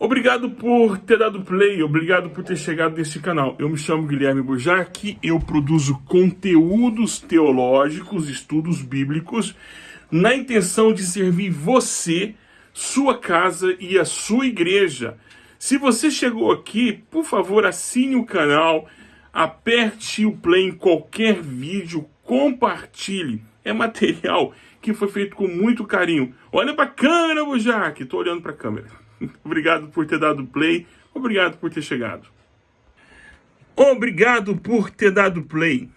Obrigado por ter dado play, obrigado por ter chegado nesse canal. Eu me chamo Guilherme Bujarque, eu produzo conteúdos teológicos, estudos bíblicos, na intenção de servir você, sua casa e a sua igreja. Se você chegou aqui, por favor, assine o canal, aperte o play em qualquer vídeo, compartilhe. É material que foi feito com muito carinho. Olha para a câmera, Bujarque, estou olhando para a câmera. Obrigado por ter dado play. Obrigado por ter chegado. Obrigado por ter dado play.